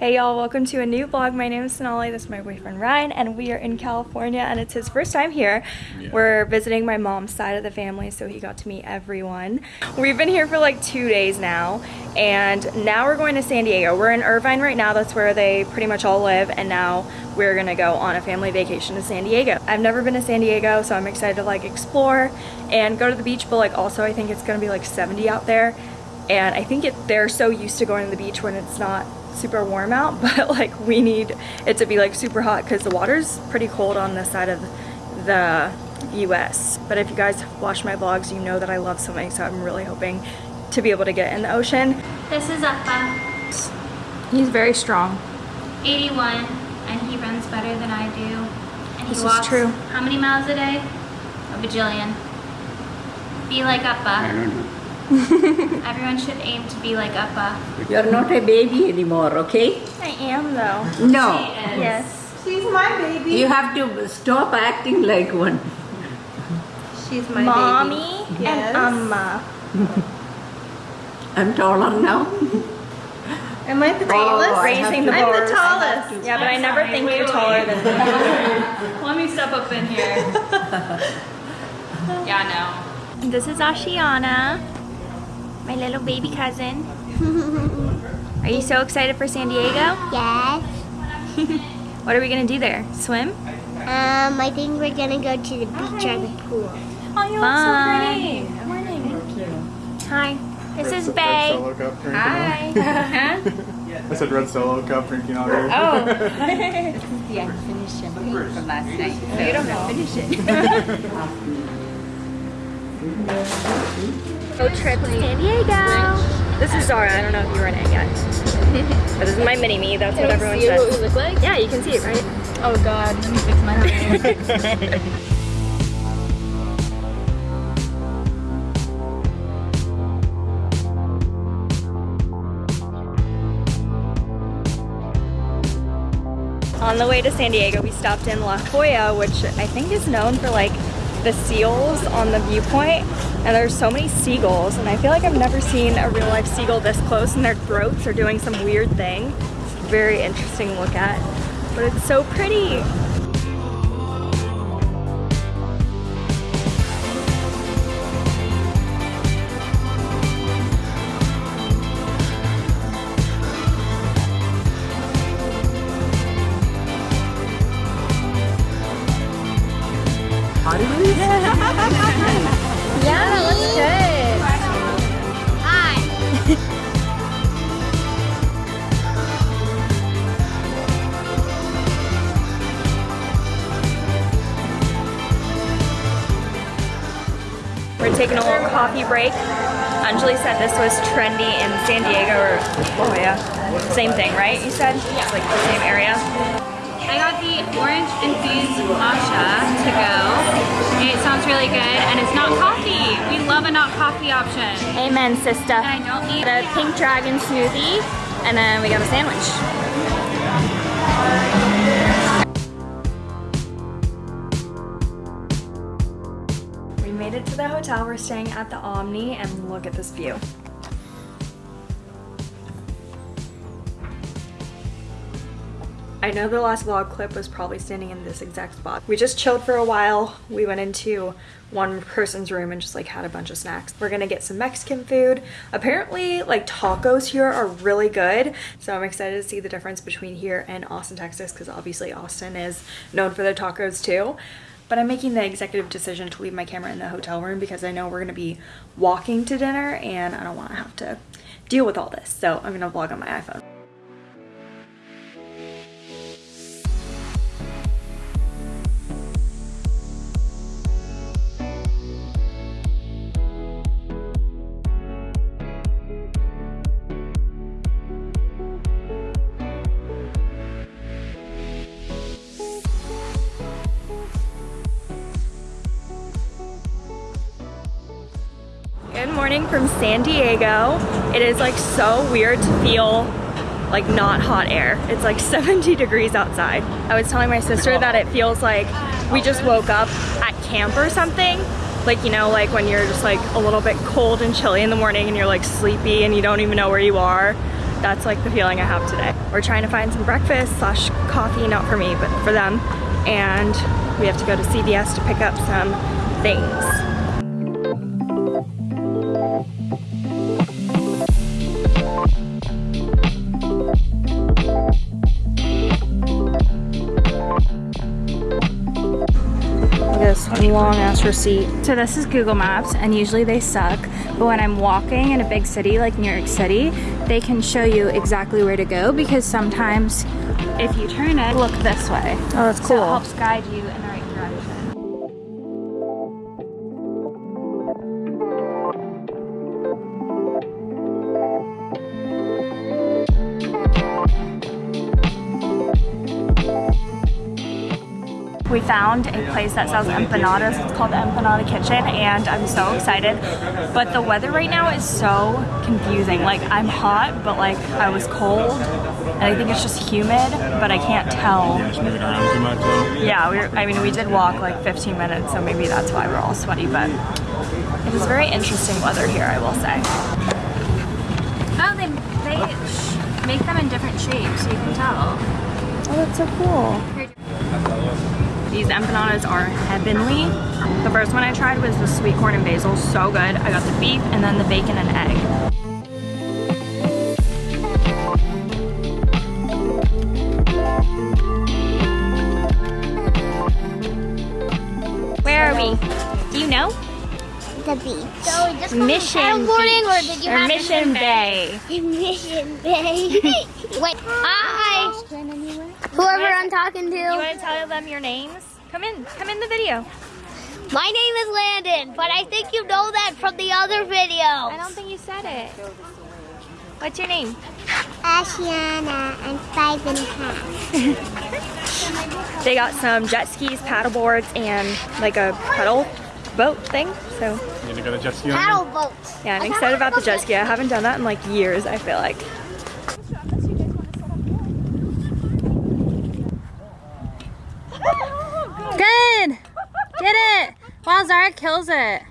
Hey y'all, welcome to a new vlog. My name is Sonali, this is my boyfriend Ryan, and we are in California and it's his first time here. Yeah. We're visiting my mom's side of the family, so he got to meet everyone. We've been here for like two days now, and now we're going to San Diego. We're in Irvine right now, that's where they pretty much all live, and now we're gonna go on a family vacation to San Diego. I've never been to San Diego, so I'm excited to like explore and go to the beach, but like also I think it's gonna be like 70 out there, and I think it, they're so used to going to the beach when it's not super warm out, but like we need it to be like super hot because the water's pretty cold on this side of the US. But if you guys watch my vlogs, you know that I love swimming, so I'm really hoping to be able to get in the ocean. This is Appa. He's very strong. 81, and he runs better than I do. And he this walks is true. how many miles a day? A bajillion. Be like Appa. I don't know. Everyone should aim to be like Appa. You're not a baby anymore, okay? I am though. No. Yes. She's my baby. You have to stop acting like one. She's my baby. Mommy baby. and Yes. Amma. I'm taller now. Am I the oh, tallest? I Raising the I'm the tallest. Yeah, but I never think you're taller than me. Let me step up in here. yeah, no. This is Ashiana, my little baby cousin. Are you so excited for San Diego? Yes. What are we gonna do there? Swim? Um, I think we're gonna go to the beach or the pool. Oh, you look so pretty. Good morning. Hi. This is Red Bay. Solo cup drinking Hi. Huh? I said red solo cup drinking all day. Oh. the unfinished champagne from last night. So Beautiful. Finish it. Road trip to San Diego. This is Zara. I don't know if you were in it yet. but this is my mini me. That's what everyone see says. what we look like? Yeah, you can see it, right? Oh god, let me fix my hair. On the way to San Diego, we stopped in La Jolla, which I think is known for like the seals on the viewpoint. And there's so many seagulls, and I feel like I've never seen a real life seagull this close, and their throats are doing some weird thing. It's very interesting to look at, but it's so pretty. Yeah, that looks good. Hi. We're taking a little coffee break. Anjali said this was trendy in San Diego or oh, La Jolla. Same thing, right? You said? It's like the same area. I got the orange infused matcha to go. It sounds really good, and it's not coffee. We love a not coffee option. Amen, sister. And I don't need The pink dragon smoothie, and then we got a sandwich. We made it to the hotel. We're staying at the Omni, and look at this view. I know the last vlog clip was probably standing in this exact spot. We just chilled for a while. We went into one person's room and just like had a bunch of snacks. We're gonna get some Mexican food. Apparently like tacos here are really good. So I'm excited to see the difference between here and Austin, Texas because obviously Austin is known for their tacos too. But I'm making the executive decision to leave my camera in the hotel room because I know we're gonna be walking to dinner and I don't wanna have to deal with all this. So I'm gonna vlog on my iPhone. Morning from San Diego. It is like so weird to feel like not hot air. It's like 70 degrees outside. I was telling my sister that it feels like we just woke up at camp or something. Like, you know, like when you're just like a little bit cold and chilly in the morning and you're like sleepy and you don't even know where you are. That's like the feeling I have today. we're trying to find some breakfast slash coffee, not for me, but for them. And we have to go to CVS to pick up some things. Ass receipt. So this is Google Maps and usually they suck, but when I'm walking in a big city like New York City, they can show you exactly where to go because sometimes if you turn it, look this way. Oh, that's So it helps guide you Found a place that sells empanadas. It's called the Empanada Kitchen and I'm so excited. But the weather right now is so confusing. Like I'm hot, but like I was cold. And I think it's just humid, but I can't tell. Yeah, we were, I mean, we did walk like 15 minutes, so maybe that's why we're all sweaty, but it is very interesting weather here, I will say. Oh, they, they make them in different shapes, so you can tell. Oh, that's so cool. These empanadas are heavenly. The first one I tried was the sweet corn and basil, so good. I got the beef and then the bacon and egg. Where are we? Do you know? The beach. So just Mission paddleboarding, or did you or have Mission Bay. Mission Bay. Wait, hi. Whoever I'm talking to. You to. want to tell them your names? Come in, come in the video. My name is Landon, but I think you know that from the other video. I don't think you said it. What's your name? Ashiana, I'm five and a half. They got some jet skis, paddle boards, and like a pedal boat thing. So You need to go to jet ski on Paddle boats. yeah, I'm excited about the jet ski. I haven't done that in like years, I feel like. Good! Get it! Wow, Zara kills it.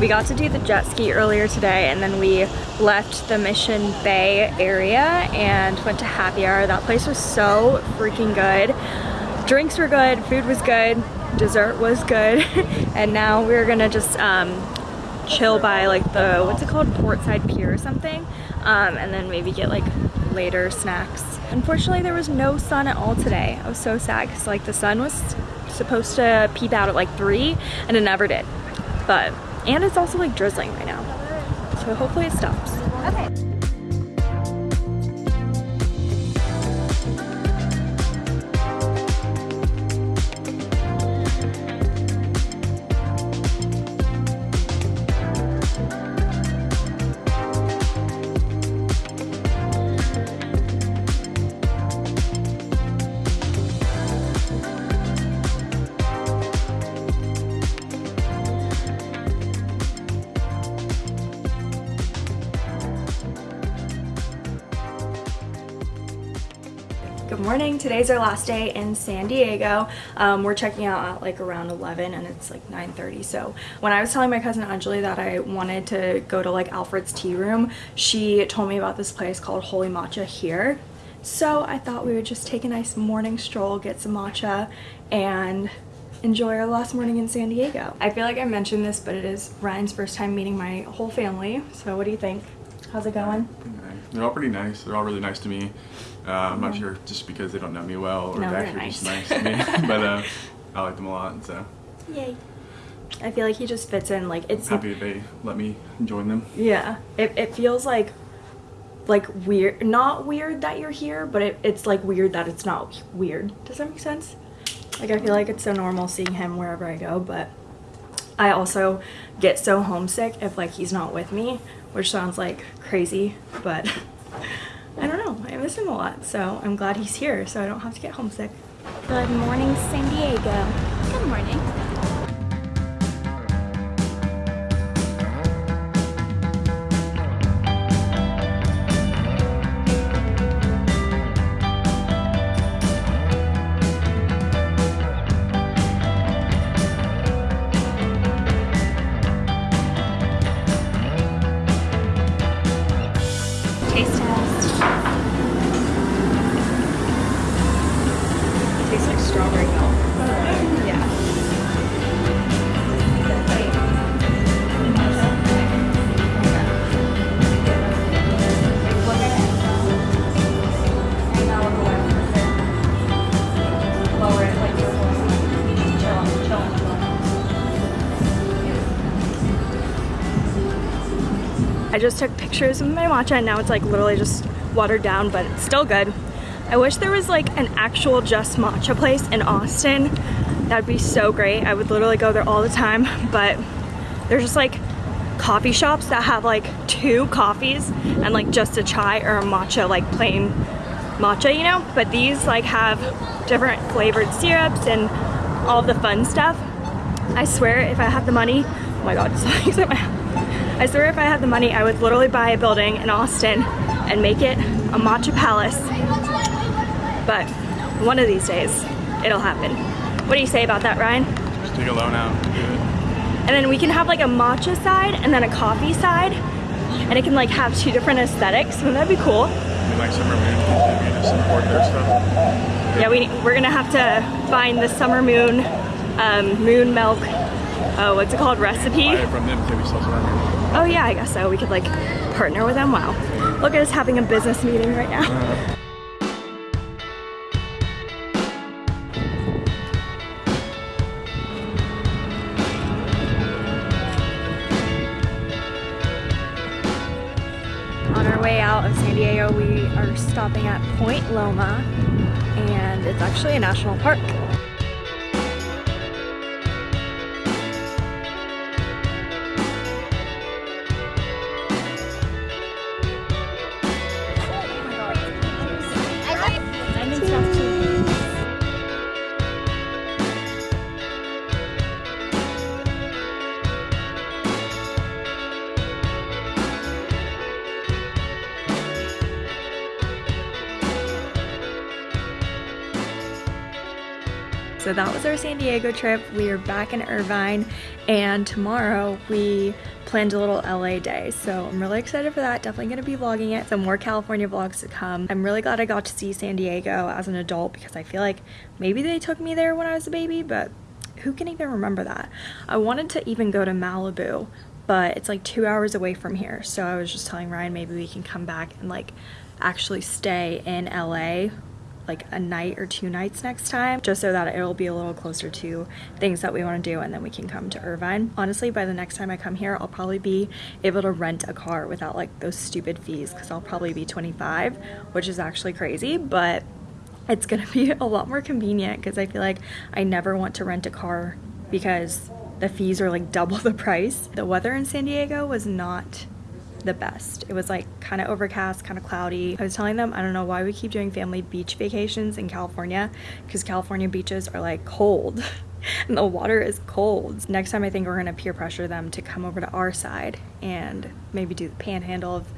We got to do the jet ski earlier today and then we left the Mission Bay area and went to happy hour. That place was so freaking good. Drinks were good, food was good, dessert was good, and now we're gonna just um, chill by like the, what's it called, Portside Pier or something, um, and then maybe get like later snacks. Unfortunately, there was no sun at all today. I was so sad because like the sun was supposed to peep out at like 3 and it never did. But, and it's also like drizzling right now. So hopefully it stops. Okay. Morning. Today's our last day in San Diego. Um, we're checking out at like around 11 and it's like 9.30. So when I was telling my cousin Anjali that I wanted to go to like Alfred's Tea Room, she told me about this place called Holy Matcha here. So I thought we would just take a nice morning stroll, get some matcha, and enjoy our last morning in San Diego. I feel like I mentioned this, but it is Ryan's first time meeting my whole family. So what do you think? How's it going? They're all pretty nice. They're all really nice to me. Uh, I'm not sure just because they don't know me well or No, they're actually just nice. nice to me. but uh, I like them a lot, so Yay. I feel like he just fits in like it's happy they let me join them. Yeah, it, it feels like like weird, not weird that you're here, but it, it's like weird that it's not weird. Does that make sense? Like I feel like it's so normal seeing him wherever I go, but I also get so homesick if like he's not with me, which sounds like crazy, but I don't know. I miss him a lot, so I'm glad he's here so I don't have to get homesick. Good morning, San Diego. Good morning. I just took pictures of my matcha and now it's like literally just watered down, but it's still good. I wish there was like an actual just matcha place in Austin. That'd be so great. I would literally go there all the time, but there's just like coffee shops that have like two coffees and like just a chai or a matcha, like plain matcha, you know? But these like have different flavored syrups and all the fun stuff. I swear if I had the money, oh my god, something's in my I swear if I had the money, I would literally buy a building in Austin and make it a matcha palace. But one of these days, it'll happen. What do you say about that, Ryan? Just take a loan out. Do it. And then we can have like a matcha side and then a coffee side. And it can like have two different aesthetics. Wouldn't that be cool? We like Summer Moon continue to support their stuff. Yeah, we, we're gonna have to find the summer moon, um, moon milk, oh, what's it called, recipe? Buy it from them because we sell Summer Oh yeah, I guess so. We could like partner with them. Wow. Look at us having a business meeting right now. Uh-huh. On our way out of San Diego, we are stopping at Point Loma, and it's actually a national park. So that was our San Diego trip. We are back in Irvine and tomorrow we planned a little LA day. So I'm really excited for that. Definitely gonna be vlogging it. Some more California vlogs to come. I'm really glad I got to see San Diego as an adult because I feel like maybe they took me there when I was a baby, but who can even remember that? I wanted to even go to Malibu, but it's like two hours away from here. So I was just telling Ryan maybe we can come back and like actually stay in LA like a night or two nights next time just so that it'll be a little closer to things that we want to do and then we can come to Irvine. Honestly, by the next time I come here, I'll probably be able to rent a car without like those stupid fees because I'll probably be 25, which is actually crazy, but it's gonna be a lot more convenient because I feel like I never want to rent a car because the fees are like double the price. The weather in San Diego was not the best. It was like kind of overcast, kind of cloudy. I was telling them I don't know why we keep doing family beach vacations in California because California beaches are like cold and the water is cold. Next time I think we're gonna peer pressure them to come over to our side and maybe do the panhandle of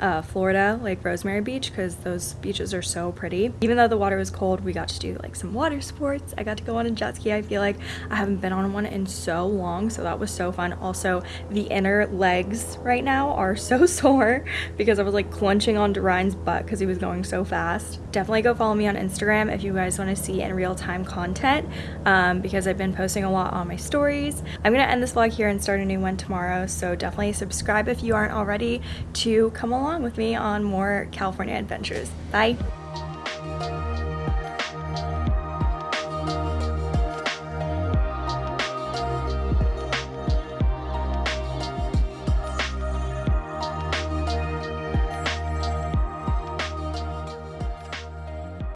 uh, Florida, like Rosemary Beach, because those beaches are so pretty. Even though the water was cold, we got to do like some water sports. I got to go on a jet ski. I feel like I haven't been on one in so long, so that was so fun. Also, the inner legs right now are so sore because I was like clenching onto Ryan's butt because he was going so fast. Definitely go follow me on Instagram if you guys want to see in real time content um, because I've been posting a lot on my stories. I'm gonna end this vlog here and start a new one tomorrow, so definitely subscribe if you aren't already to come along with me on more California adventures. Bye.